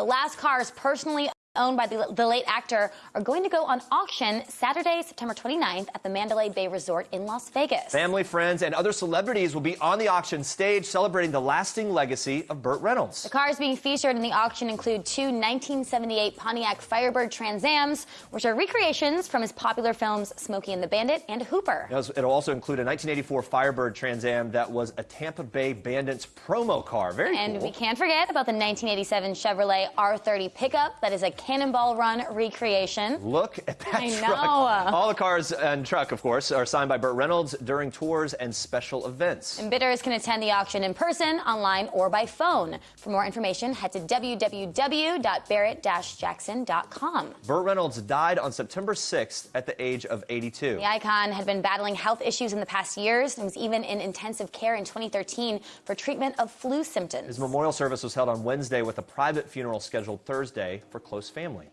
The last cars personally owned by the, the, late actor are going to go on auction Saturday, September 29th at the Mandalay Bay Resort in Las Vegas. Family, friends, and other celebrities will be on the auction stage celebrating the lasting legacy of Burt Reynolds. The cars being featured in the auction include two 1978 Pontiac Firebird Trans Ams, which are recreations from his popular films Smokey and the Bandit and Hooper. It'll also include a 1984 Firebird Trans Am that was a Tampa Bay Bandits promo car. Very and cool. we can't forget about the 1987 Chevrolet R30 pickup that is a Cannonball Run recreation. Look at that I truck. Know. All the cars and truck, of course, are signed by Burt Reynolds during tours and special events. And bidders can attend the auction in person, online, or by phone. For more information, head to www.barrett-jackson.com. Burt Reynolds died on September 6th at the age of 82. The icon had been battling health issues in the past years and was even in intensive care in 2013 for treatment of flu symptoms. His memorial service was held on Wednesday with a private funeral scheduled Thursday for close family.